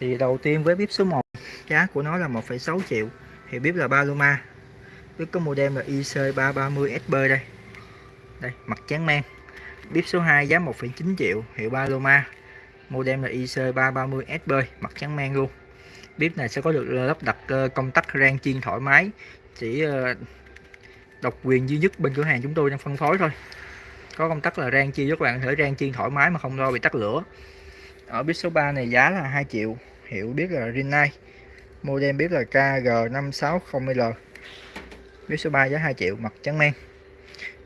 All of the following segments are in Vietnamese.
Thì đầu tiên với bếp số 1 giá của nó là 1,6 triệu thì bếp là Paloma. Bếp có model là IC330SB đây. Đây mặt trắng men. Bếp số 2 giá 1,9 triệu hiệu Paloma. Model là IC330SB mặt trắng men luôn. Bếp này sẽ có được lắp đặt ờ, công tắc rang chiên thoải mái chỉ ờ, độc quyền duy nhất bên cửa hàng chúng tôi đang phân phối thôi. Có công tắc là rang chiên các bạn có thể rang chiên thoải mái mà không lo bị tắt lửa. Ở bếp số 3 này giá là 2 triệu hiệu biết là Rinnai. Model bếp là KG560L bếp số 3 giá 2 triệu mặt trắng men.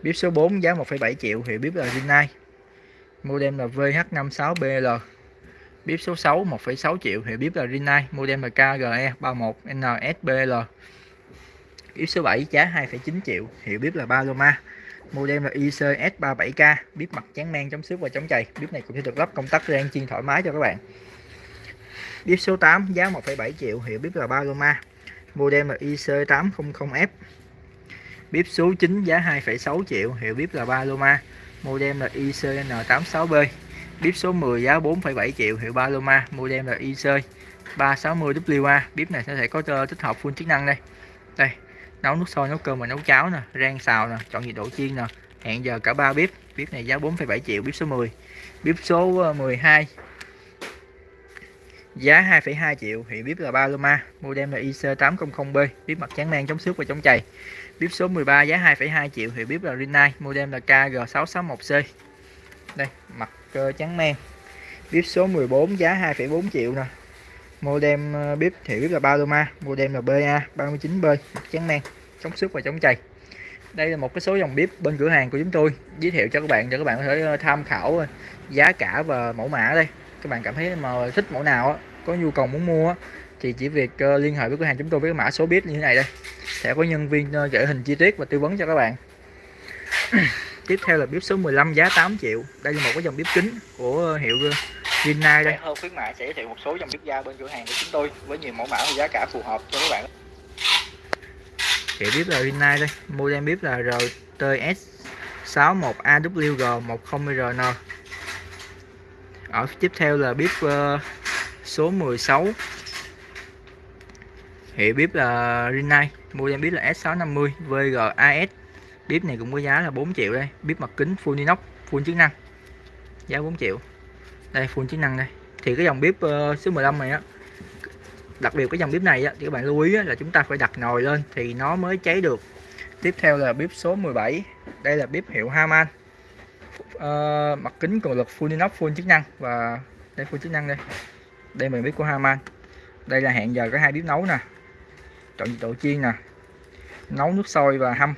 Bếp số 4 giá 1,7 triệu hiệu bếp là Rinnai. Model là VH56BL bếp số 6 1,6 triệu hiệu bếp là Rinnai. Model là KGE31NSBL bếp số 7 giá 2,9 triệu hiệu bếp là Paloma. Model là ICS37K bếp mặt trắng men chống xước và chống chày. Bếp này cũng sẽ được lắp công tắc rang chiên thoải mái cho các bạn bếp số 8 giá 1,7 triệu hiệu bếp là Paloma. Model là IC800F bếp số 9 giá 2,6 triệu hiệu bếp là Paloma. Model là ICN86B bếp số 10 giá 4,7 triệu hiệu Paloma. Model là IC 360WA bếp này sẽ có tích hợp full chức năng đây. Đây nấu nước sôi nấu cơm và nấu cháo nè rang xào nè chọn nhiệt độ chiên nè. Hẹn giờ cả ba bếp bếp này giá 4,7 triệu bếp số 10 bếp số ờ, 12 giá 2,2 triệu hiệu bếp là Paloma model là IC800B bếp mặt trắng men chống xước và chống chày. Bếp số 13 giá 2,2 triệu hiệu bếp là Rinnai model là KG661C đây mặt uh, trắng men bếp số 14 giá 2,4 triệu nè. Model ờ, uh, bếp thì bếp là Paloma model là BA 39B mặt trắng men chống xước và chống chày. Đây là một cái số dòng bếp bên cửa hàng của chúng tôi giới thiệu cho các bạn cho các bạn có thể ờ, tham khảo giá cả và mẫu mã đây các bạn cảm thấy mà thích mẫu nào có nhu cầu muốn mua thì chỉ việc liên hệ với cửa hàng chúng tôi với mã số bếp như thế này đây. Sẽ có nhân viên gửi hình chi tiết và tư vấn cho các bạn. Tiếp theo là bếp số 15 giá 8 triệu. Đây là một cái dòng bếp kính của hiệu Rinnai đây. Hơn khuyến mại sẽ giới thiệu một số dòng bếp ga bên cửa hàng của chúng tôi với nhiều mẫu mã và giá cả phù hợp cho các bạn. Hiệu bếp là Rinnai đây. Model bếp là RTS 61AWG10RN ở tiếp theo là bếp uh, số 16 hiệu bếp là Rinnai mua em bếp là S650 VGAS bếp này cũng có giá là 4 triệu đây bếp mặt kính full inox full chức năng. Giá 4 triệu. Đây full chức năng đây. Thì cái dòng bếp uh, số 15 này á đặc biệt cái dòng bếp này á, thì các bạn lưu ý á, là chúng ta phải đặt nồi lên thì nó mới cháy được. Tiếp theo là bếp số 17 đây là bếp hiệu Haman uh, mặt kính cường lực full inox full chức năng và đây full chức năng đây. Đây mình bếp của Haman. Đây là hẹn giờ có hai bếp nấu nè. Chọn nhiệt độ chiên nè. Nấu nước sôi và hâm.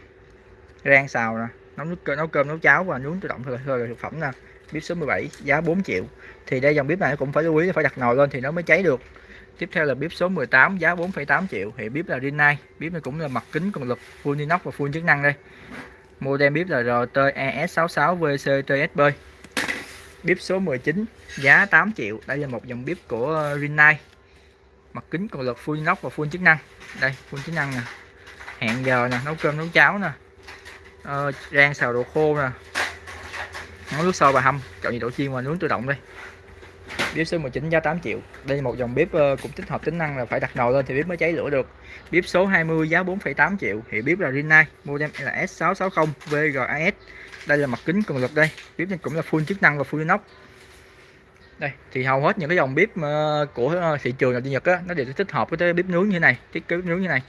Rang xào nè. Nấu nước nấu cơm nấu cháo và nướng tự động thôi là thực phẩm nè. Bếp số 17 giá 4 triệu. Thì đây dòng bếp này cũng phải lưu ý phải đặt nồi lên thì nó mới cháy được. Tiếp theo là bếp số 18 giá 4,8 triệu. Thì bếp là Rinnai. Bếp này cũng là mặt kính cường lực full inox và full chức năng đây model bếp là RTES66VCTSB bếp số 19 giá 8 triệu. Đây là một dòng bếp của Rinnai. Mặt kính cường lực full inox và full chức năng. Đây full chức năng nè. Hẹn giờ nè nấu cơm nấu cháo nè. Ờ, rang xào đồ khô nè. Nấu nước sôi và hâm. Chọn nhiệt độ chiên và nướng tự động đây bếp số 19 giá 8 triệu. Đây là một dòng bếp ờ, cũng tích hợp tính năng là phải đặt nồi lên thì bếp mới cháy lửa được. Bếp số 20 giá 4,8 triệu. Thì bếp là Rinnai model là S660 VGAS đây là mặt kính cường lực đây. Bếp này cũng là full chức năng và full inox. Đây thì hầu hết những cái dòng bếp ờ, của ờ, thị trường là Nhật á nó đều tích hợp với bếp nướng như này thiết kế nướng như này.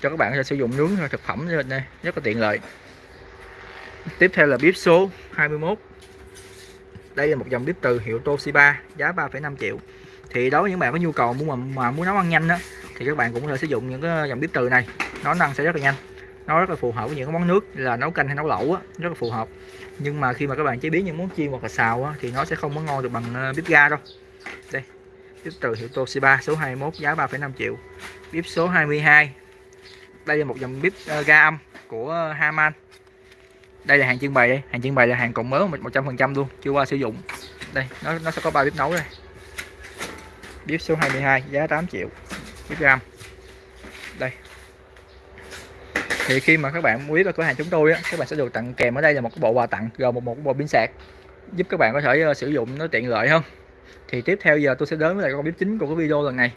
Cho các bạn sử dụng nướng thực phẩm đây rất là tiện lợi. Tiếp theo là bếp số 21 đây là một dòng bếp từ hiệu Toshiba giá 3,5 triệu. Thì đối với những bạn có nhu cầu muốn mà, mà muốn nấu ăn nhanh đó thì các bạn cũng có thể sử dụng những cái dòng bếp từ này. Nó năng sẽ rất là nhanh. Nó rất là phù hợp với những cái món nước là nấu canh hay nấu lẩu á rất là phù hợp. Nhưng mà khi mà các bạn chế biến những món chiên hoặc là xào á, thì nó sẽ không có ngon được bằng ờ, bếp ga đâu. Đây bếp từ hiệu Toshiba số 21 giá 3,5 triệu. Bếp số 22 đây là một dòng bếp ờ, ga âm của ờ, Haman đây là hàng trưng bày đây. Hàng trưng bày là hàng còn mới 100% luôn chưa qua sử dụng. Đây nó nó sẽ có ba bếp nấu đây. Bếp số 22 giá 8 triệu bếp ga đây. Thì khi mà các bạn quý vào cửa hàng chúng tôi á, các bạn sẽ được tặng kèm ở đây là một cái bộ quà tặng gồm một một bộ pin sạc giúp các bạn có thể uh, sử dụng nó tiện lợi hơn. Thì tiếp theo giờ tôi sẽ đến với lại con bếp chính của cái video lần này.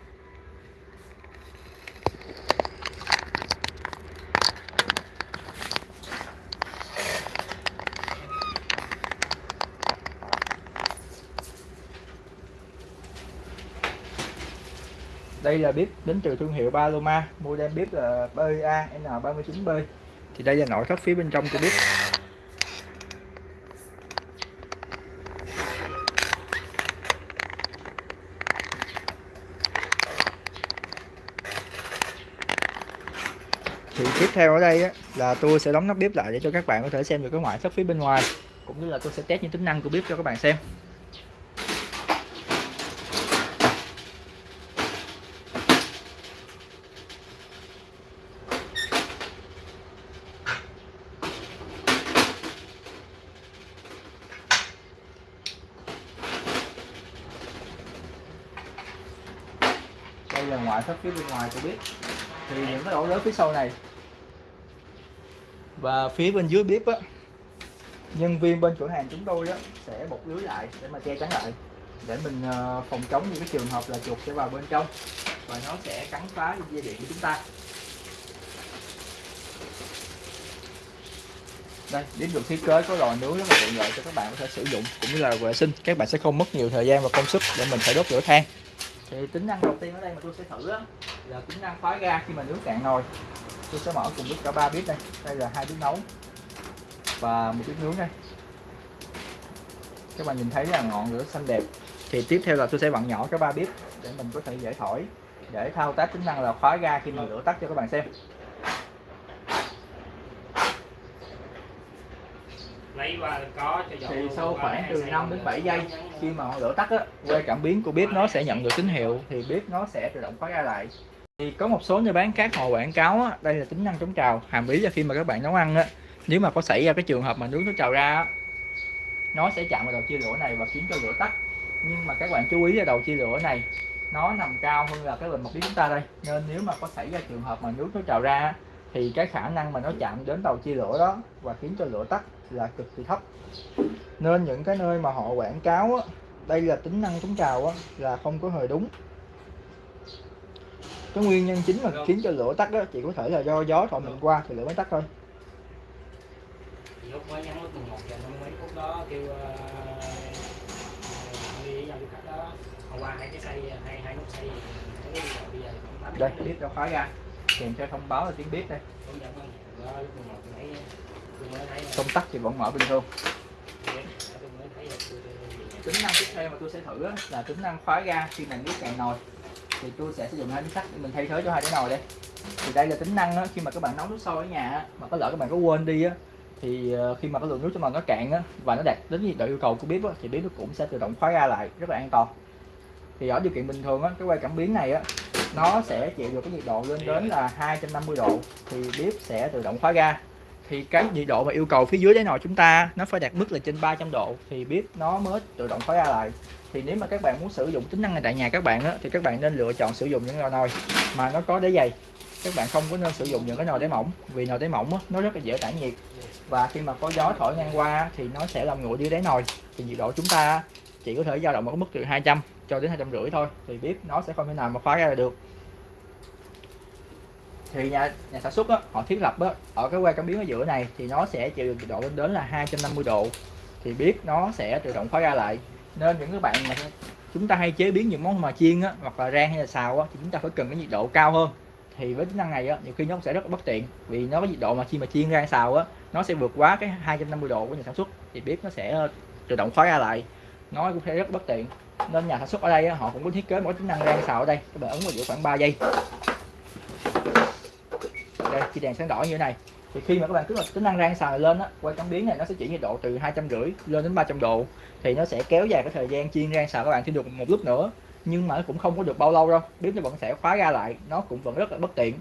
Đây là bếp đến từ thương hiệu Paloma model bếp là BA N39B thì đây là nội thất phía bên trong của bếp. Thì tiếp theo ở đây á, là tôi sẽ đóng nắp bếp lại để cho các bạn có thể xem được cái ngoại thất phía bên ngoài cũng như là tôi sẽ test những tính năng của bếp cho các bạn xem. Ngoại thất phía bên ngoài của bếp thì những cái ổ lớn phía sau này. Và phía bên dưới bếp á, nhân viên bên cửa hàng chúng tôi á, sẽ bọc lưới lại để mà che chắn lại. Để mình ờ, phòng chống những cái trường hợp là chuột sẽ vào bên trong và nó sẽ cắn phá dây điện của chúng ta. Đây đến được thiết kế có lò nướng rất là tiện lợi cho các bạn có thể sử dụng cũng như là vệ sinh. Các bạn sẽ không mất nhiều thời gian và công sức để mình phải đốt lửa than thì tính năng đầu tiên ở đây mà tôi sẽ thử á, là tính năng khóa ga khi mà nướng cạn nồi. Tôi sẽ mở cùng lúc cả ba bếp đây. Đây là hai bếp nấu và một bếp nướng đây. Các bạn nhìn thấy là ngọn lửa xanh đẹp. Thì tiếp theo là tôi sẽ vặn nhỏ cái ba bếp để mình có thể dễ thổi để thao tác tính năng là khóa ga khi mà lửa tắt cho các bạn xem lấy qua có cho dầu thì sau khoảng từ xây 5 đến luôn. 7 giây khi mà ngọn lửa tắt á que cảm biến của bếp nó sẽ nhận được tín hiệu thì bếp nó sẽ tự động khóa ga lại. Thì có một số nơi bán khác họ quảng cáo á, đây là tính năng chống trào hàm ý là khi mà các bạn nấu ăn á. Nếu mà có xảy ra cái trường hợp mà nướng nó trào ra á, nó sẽ chạm vào đầu chia lửa này và khiến cho lửa tắt. Nhưng mà các bạn chú ý là đầu chia lửa này nó nằm cao hơn là cái bình mặt bếp chúng ta đây. Nên nếu mà có xảy ra trường hợp mà nước nó trào ra thì cái khả năng mà nó chạm đến đầu chia lửa đó và khiến cho lửa tắt là cực kỳ thấp. Nên những cái nơi mà họ quảng cáo á, đây là tính năng chống trào á, là không có hề đúng. Cái nguyên nhân chính mà khiến cho lửa tắt á, chỉ có thể là do gió thổi mình qua thì lửa mới tắt thôi. Lúc mới nhắn lúc 11 giờ năm mấy phút đó kêu ờ, đi đó. Hôm qua hai cái hai hai nút bây giờ cũng tám đây. bếp đã khóa ra. Kèm theo thông báo là tiếng bếp đây công tắc thì vẫn mở bình thường. Tính năng tiếp theo mà tôi sẽ thử là tính năng khóa ga khi mà nước cạn nồi. Thì tôi sẽ sử dụng hai miếng sắt để mình thay thế cho hai cái nồi đây. Thì đây là tính năng đó khi mà các bạn nấu nước sôi ở nhà mà có lỡ các bạn có quên đi á thì ờ, khi mà cái lượng nước trong nồi nó cạn á và nó đạt đến nhiệt độ yêu cầu của bếp á, thì bếp nó cũng sẽ tự động khóa ga lại rất là an toàn. Thì ở điều kiện bình thường á, cái que cảm biến này á nó sẽ chịu được cái nhiệt độ lên đến là 250 độ thì bếp sẽ tự động khóa ga thì cái nhiệt độ mà yêu cầu phía dưới đáy nồi chúng ta nó phải đạt mức là trên 300 độ thì bếp nó mới tự động khóa ra lại. Thì nếu mà các bạn muốn sử dụng tính năng này tại nhà các bạn á, thì các bạn nên lựa chọn sử dụng những nồi nồi mà nó có đáy dày. Các bạn không có nên sử dụng những cái nồi đáy mỏng vì nồi đáy mỏng á, nó rất là dễ tản nhiệt. Và khi mà có gió thổi ngang qua thì nó sẽ làm nguội đi đáy nồi. Thì nhiệt độ chúng ta chỉ có thể dao động ở mức từ 200 cho đến 250 thôi thì bếp nó sẽ không thể nào mà khóa ra được thì nhà nhà sản xuất á, họ thiết lập á, ở cái que cảm biến ở giữa này thì nó sẽ chịu được nhiệt độ lên đến là 250 độ. Thì bếp nó sẽ tự động khóa ra lại. Nên những cái bạn mà chúng ta hay chế biến những món mà chiên á, hoặc là rang hay là xào á, thì chúng ta phải cần cái nhiệt độ cao hơn. Thì với tính năng này á, nhiều khi nó sẽ rất là bất tiện. Vì nó có nhiệt độ mà khi mà chiên rang xào á nó sẽ vượt quá cái 250 độ của nhà sản xuất. Thì bếp nó sẽ ờ, tự động khóa ra lại. Nó cũng sẽ rất bất tiện. Nên nhà sản xuất ở đây á, họ cũng có thiết kế một cái tính năng rang xào ở đây các bạn ấn vào giữa khoảng 3 giây đây khi đèn sáng đỏ như thế này thì khi mà các bạn kích hoạt tính năng rang xào lên á quay cảm biến này nó sẽ chỉ nhiệt độ từ hai trăm rưỡi lên đến 300 độ thì nó sẽ kéo dài cái thời gian chiên rang xào các bạn thêm được một lúc nữa nhưng mà nó cũng không có được bao lâu đâu bếp nó vẫn sẽ khóa ra lại nó cũng vẫn rất là bất tiện.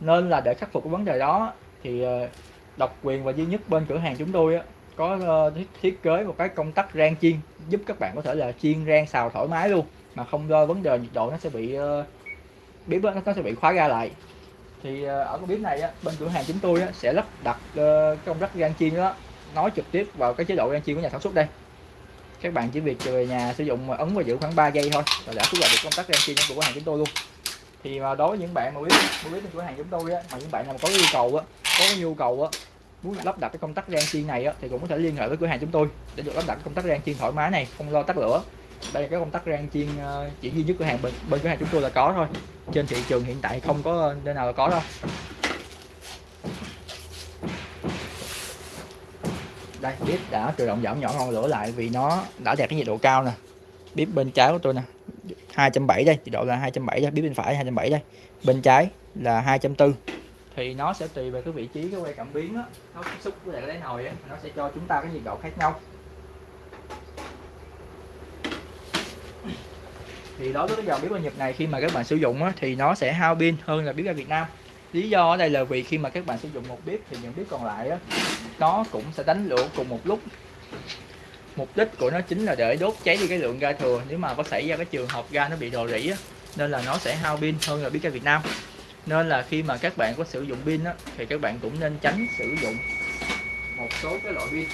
Nên là để khắc phục cái vấn đề đó thì ờ, độc quyền và duy nhất bên cửa hàng chúng tôi á, có ờ, thiết, kế một cái công tắc rang chiên giúp các bạn có thể là chiên rang xào thoải mái luôn mà không do vấn đề nhiệt độ nó sẽ bị ờ, bếp nó sẽ bị khóa ra lại thì ờ, ở cái bếp này á, bên cửa hàng chúng tôi á, sẽ lắp đặt uh, cái công rắc gan chiên đó nói trực tiếp vào cái chế độ gan chiên của nhà sản xuất đây. Các bạn chỉ việc về nhà sử dụng mà ấn và giữ khoảng 3 giây thôi là đã xuất đẩy được công tắc gan chiên của cửa hàng chúng tôi luôn. Thì mà đối với những bạn mà biết muốn biết cửa hàng chúng tôi á mà những bạn nào có yêu cầu á có cái nhu cầu á muốn lắp đặt cái công tắc gan chiên này á thì cũng có thể liên hệ với cửa hàng chúng tôi để được lắp đặt cái công tắc gan chiên thoải mái này không lo tắt lửa đây là cái công tắc rang chiên ờ, chỉ duy nhất cửa hàng bên, bên cửa hàng chúng tôi là có thôi. Trên thị trường hiện tại không có nơi nào là có đâu. Đây bếp đã tự động giảm nhỏ ngọn lửa lại vì nó đã đạt cái nhiệt độ cao nè. Bếp bên trái của tôi nè 270 đây nhiệt độ là 270 đây bếp bên phải 270 đây. Bên trái là 240 thì nó sẽ tùy về cái vị trí cái quay cảm biến á. Nó tiếp xúc với lại cái đáy nồi á nó sẽ cho chúng ta cái nhiệt độ khác nhau. Thì đối với cái dòng bếp ga Nhật này khi mà các bạn sử dụng á, thì nó sẽ hao pin hơn là bếp ga Việt Nam. Lý do ở đây là vì khi mà các bạn sử dụng một bếp thì những bếp còn lại á, nó cũng sẽ đánh lửa cùng một lúc. Mục đích của nó chính là để đốt cháy đi cái lượng ga thừa. Nếu mà có xảy ra cái trường hợp ga nó bị rò rỉ á, nên là nó sẽ hao pin hơn là bếp ga Việt Nam. Nên là khi mà các bạn có sử dụng pin á, thì các bạn cũng nên tránh sử dụng một số cái loại pin.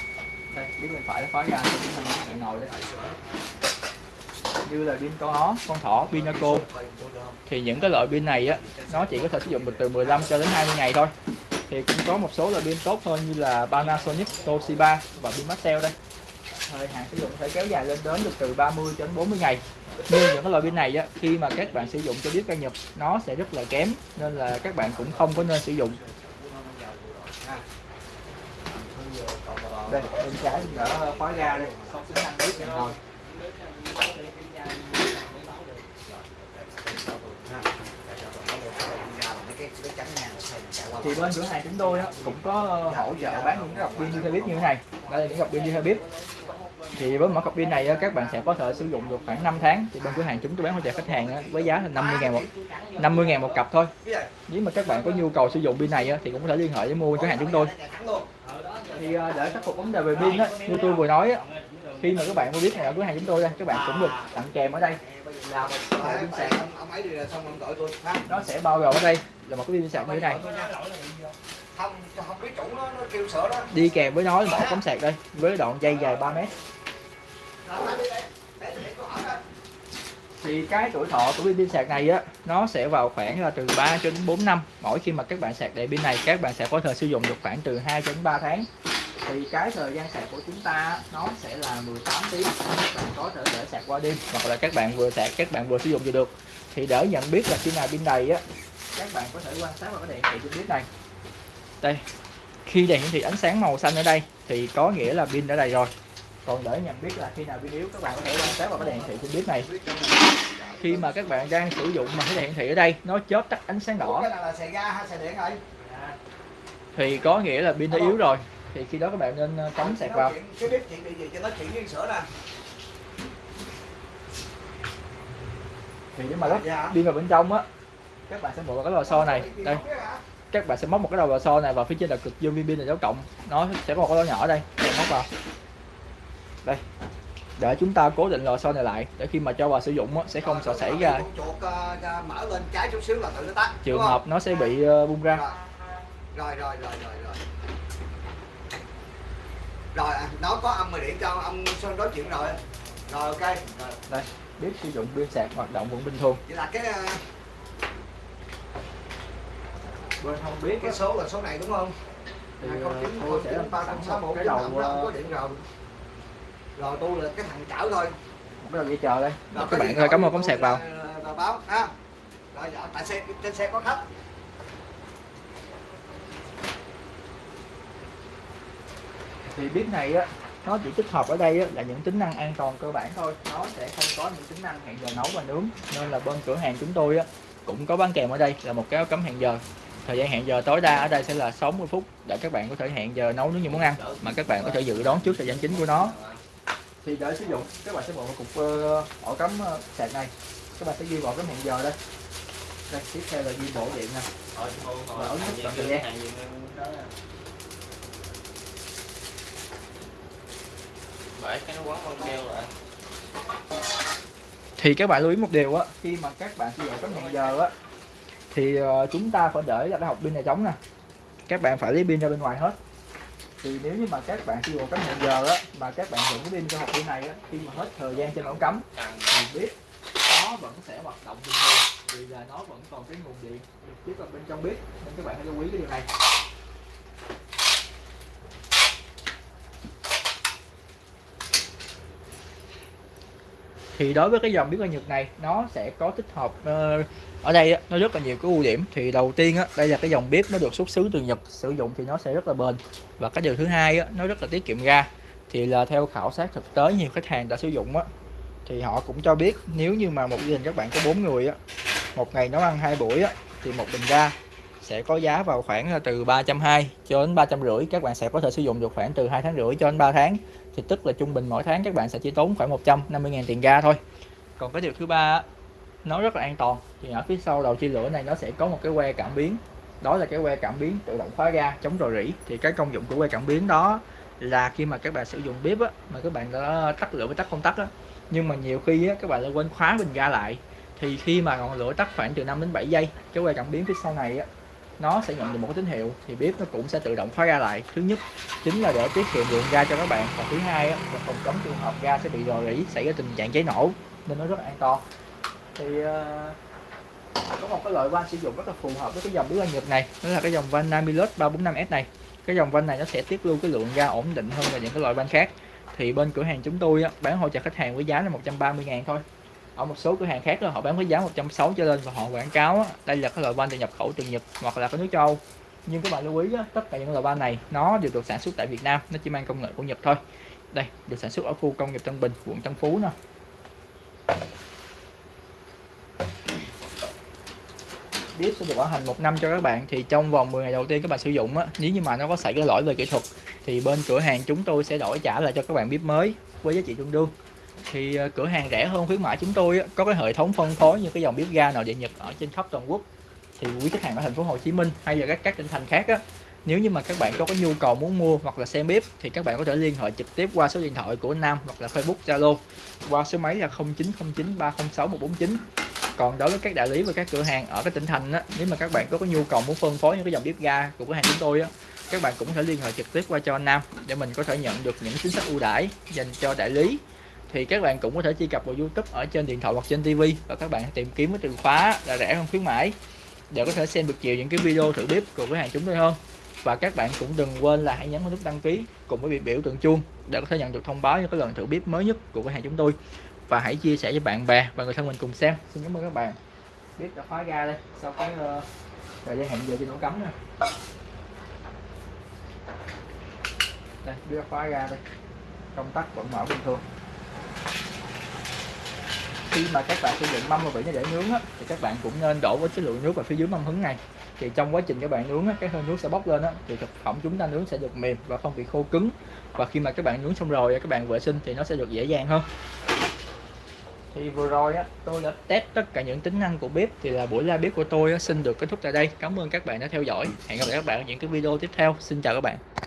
Đây biết bên phải là khóa ga chúng ta bạn ngồi đây như là pin con ó con thỏ pin pinaco thì những cái loại pin này á nó chỉ có thể sử dụng được từ 15 cho đến 20 ngày thôi. Thì cũng có một số loại pin tốt hơn như là Panasonic, Toshiba và pin Maxell đây. Thời hạn sử dụng có thể kéo dài lên đến được từ 30 cho đến 40 ngày. Nhưng những cái loại pin này á khi mà các bạn sử dụng cho biết ca nhập, nó sẽ rất là kém nên là các bạn cũng không có nên sử dụng. Đây bên trái đỡ khóa ga đây. Không tính năng biết rồi thì bên cửa hàng chúng tôi đó cũng có hỗ trợ bán những cái cặp pin đi như thế này. Đây là những cặp pin đi thì với mỗi cặp pin này các bạn sẽ có thể sử dụng được khoảng 5 tháng. Thì bên cửa hàng chúng tôi bán hỗ trợ khách hàng với giá là 50 ngàn một 50 ngàn một cặp thôi. Nếu mà các bạn có nhu cầu sử dụng pin này thì cũng có thể liên hệ với mua cửa hàng chúng tôi. Thì à, để khắc phục vấn đề về pin như tôi vừa nói khi mà các bạn mua biết này ở cửa hàng chúng tôi đây, các bạn cũng được tặng kèm ở đây. Là một cái pin sạc nó sẽ bao gồm ở đây là một cái pin sạc như thế này. Đi kèm với nó là một cắm sạc đây, với đoạn dây dài 3 mét. Thì cái tuổi thọ của pin sạc này á, nó sẽ vào khoảng là từ 3 cho đến 4 năm mỗi khi mà các bạn sạc đầy pin này. Các bạn sẽ có thể sử dụng được khoảng từ 2 đến 3 tháng thì cái thời gian sạc của chúng ta nó sẽ là 18 tiếng. Các bạn có thể để sạc qua đêm. Hoặc là các bạn vừa sạc các bạn vừa sử dụng vừa được. Thì để nhận biết là khi nào pin đầy á các bạn có thể quan sát vào cái đèn hiển thị trên bếp này. Đây. Khi đèn hiển thị ánh sáng màu xanh ở đây thì có nghĩa là pin đã đầy rồi. Còn để nhận biết là khi nào pin yếu các bạn có thể quan sát vào cái đèn hiển thị trên bếp này. Khi mà các bạn đang sử dụng mà cái đèn hiển thị ở đây nó chớp tắt ánh sáng đỏ. Cái này là xài ga hay xài điện rồi? Thì có nghĩa là pin đã yếu rồi thì khi đó các bạn nên ờ, cắm sạc vào. Cái bếp chuyện bị gì cho nó chuyện với sữa nè. Thì nếu mà lắp pin vào bên trong á các bạn sẽ vào cái lò xo này. Đây. các bạn sẽ móc một cái đầu lò xo này vào phía trên là cực dương viên pin là dấu cộng. Nó sẽ có một cái lỗ nhỏ đây. Các móc vào. Đây. Để chúng ta cố định lò xo này lại để khi mà cho vào sử dụng á, sẽ không sợ xảy ra. chuột ờ, ờ, mở lên trái chút xíu là tự nó tắt trường hợp nó sẽ bị ờ, bung ra. Rồi rồi rồi rồi rồi rồi à, nó có âm mà điện cho ông Sơn nói chuyện rồi. Rồi ok. Rồi. đây biết sử dụng pin sạc hoạt động vẫn bình thường. Vậy là cái ờ, bên không biết cái số là số này đúng không? Thì hai ờ, không chín tôi không sẽ chín ba không sáu một cái đầu đó ờ, không có điện rồi. Rồi tôi là cái thằng chở thôi. Cái đầu dây chờ đây. Rồi, các bạn ơi cắm thoại một cắm sạc vào. Là- là báo ha. Rồi dạ, tại xe trên xe có khách thì bếp này á nó chỉ tích hợp ở đây á, là những tính năng an toàn cơ bản thôi. Nó sẽ không có những tính năng hẹn giờ nấu và nướng. Nên là bên cửa hàng chúng tôi á cũng có bán kèm ở đây là một cái cấm hẹn giờ. Thời gian hẹn giờ tối đa ở đây sẽ là 60 phút để các bạn có thể hẹn giờ nấu nướng như món ăn mà các bạn có thể dự đoán trước thời gian chính của nó. Thì để sử dụng các bạn sẽ bỏ một cục ờ, ổ cắm ờ, sạc này. Các bạn sẽ ghi vào cái hẹn giờ đây. Đây tiếp theo là ghi bộ điện nè. Và ấn nút chọn thời gian. Phải, cái nó quấn băng keo lại. Thì các bạn lưu ý một điều á, khi mà các bạn sử dụng cái hẹn giờ á, thì ờ, chúng ta phải để là cái hộp pin này trống nè. Các bạn phải lấy pin ra bên ngoài hết. Thì nếu như mà các bạn sử dụng cắm hẹn giờ á, mà các bạn vẫn pin cho hộp pin này á, khi mà hết thời gian trên ổ cắm thì bếp nó vẫn sẽ hoạt động bình thường, vì là nó vẫn còn cái nguồn điện được tiếp vào bên trong bếp, nên các bạn hãy lưu ý cái điều này. Thì đối với cái dòng bếp ga Nhật này nó sẽ có tích hợp ờ, ở đây nó rất là nhiều cái ưu điểm. Thì đầu tiên á, đây là cái dòng bếp nó được xuất xứ từ Nhật sử dụng thì nó sẽ rất là bền. Và cái điều thứ hai á, nó rất là tiết kiệm ga. Thì là theo khảo sát thực tế nhiều khách hàng đã sử dụng á thì họ cũng cho biết nếu như mà một gia đình các bạn có bốn người á một ngày nấu ăn hai buổi á thì một bình ga sẽ có giá vào khoảng là từ 320 cho đến 350 các bạn sẽ có thể sử dụng được khoảng từ 2 tháng rưỡi cho đến 3 tháng. Thì tức là trung bình mỗi tháng các bạn sẽ chỉ tốn khoảng 150.000 tiền ga thôi. Còn cái điều thứ ba nó rất là an toàn. Thì ở phía sau đầu chia lửa này nó sẽ có một cái que cảm biến. Đó là cái que cảm biến tự động khóa ga chống rò rỉ. Thì cái công dụng của que cảm biến đó là khi mà các bạn sử dụng bếp á, mà các bạn đã tắt lửa với tắt công tắc á, nhưng mà nhiều khi á, các bạn lại quên khóa bình ga lại. Thì khi mà ngọn lửa tắt khoảng từ 5 đến 7 giây cái que cảm biến phía sau này á, nó sẽ nhận được một cái tín hiệu thì bếp nó cũng sẽ tự động khóa ga lại. Thứ nhất chính là để tiết kiệm lượng ga cho các bạn. Và thứ hai là phòng chống trường hợp ga sẽ bị rò rỉ xảy ra tình trạng cháy nổ nên nó rất là an toàn. Thì uh, có một cái loại van sử dụng rất là phù hợp với cái dòng bếp ga Nhật này đó là cái dòng van Namilus 345S này. Cái dòng van này nó sẽ tiết lưu cái lượng ga ổn định hơn là những cái loại van khác. Thì bên cửa hàng chúng tôi á, bán hỗ trợ khách hàng với giá là 130 ngàn thôi ở một số cửa hàng khác đó họ bán với giá 160 cho lên và họ quảng cáo đây là cái loại van được nhập khẩu từ Nhật hoặc là cái nước châu nhưng các bạn lưu ý đó, tất cả những loại van này nó đều được sản xuất tại Việt Nam nó chỉ mang công nghệ của Nhật thôi. Đây được sản xuất ở khu công nghiệp Tân Bình quận Tân Phú nè. Bếp sẽ được bảo hành một năm cho các bạn. Thì trong vòng 10 ngày đầu tiên các bạn sử dụng á nếu như mà nó có xảy ra lỗi về kỹ thuật thì bên cửa hàng chúng tôi sẽ đổi trả lại cho các bạn bếp mới với giá trị tương đương thì ờ, cửa hàng rẻ hơn khuyến mãi chúng tôi có cái hệ thống phân phối như cái dòng bếp ga nội địa Nhật ở trên khắp toàn quốc. Thì quý khách hàng ở thành phố Hồ Chí Minh hay là các các tỉnh thành khác á nếu như mà các bạn có cái nhu cầu muốn mua hoặc là xem bếp thì các bạn có thể liên hệ trực tiếp qua số điện thoại của Nam hoặc là Facebook Zalo qua số máy là 0909 306 149 còn đối với các đại lý và các cửa hàng ở các tỉnh thành á, nếu mà các bạn có cái nhu cầu muốn phân phối những cái dòng bếp ga của cửa hàng chúng tôi á các bạn cũng có thể liên hệ trực tiếp qua cho anh Nam để mình có thể nhận được những chính sách ưu đãi dành cho đại lý thì các bạn cũng có thể truy cập vào YouTube ở trên điện thoại hoặc trên TV và các bạn tìm kiếm cái từ khóa là rẻ hơn khuyến mãi. Để có thể xem được nhiều những cái video thử bếp của cửa hàng chúng tôi hơn. Và các bạn cũng đừng quên là hãy nhấn vào nút đăng ký cùng với biểu tượng chuông để có thể nhận được thông báo những cái lần thử bếp mới nhất của cửa hàng chúng tôi. Và hãy chia sẻ với bạn bè và người thân mình cùng xem. Xin cảm ơn các bạn. Bếp đã khóa ga đây. Sau cái uh, thời gian hẹn giờ thì nó cấm nè. Đây đưa khóa ga đây. Công tắc vẫn mở bình thường khi mà các bạn sử dụng mâm và vỉ để nướng á, thì các bạn cũng nên đổ với số lượng nước vào phía dưới mâm hứng này. Thì trong quá trình các bạn nướng á, cái hơi nước sẽ bốc lên á, thì thực phẩm chúng ta nướng sẽ được mềm và không bị khô cứng. Và khi mà các bạn nướng xong rồi các bạn vệ sinh thì nó sẽ được dễ dàng hơn. Thì vừa rồi á tôi đã test tất cả những tính năng của bếp thì là buổi live bếp của tôi á, xin được kết thúc tại đây. Cảm ơn các bạn đã theo dõi. Hẹn gặp lại các bạn ở những cái video tiếp theo. Xin chào các bạn.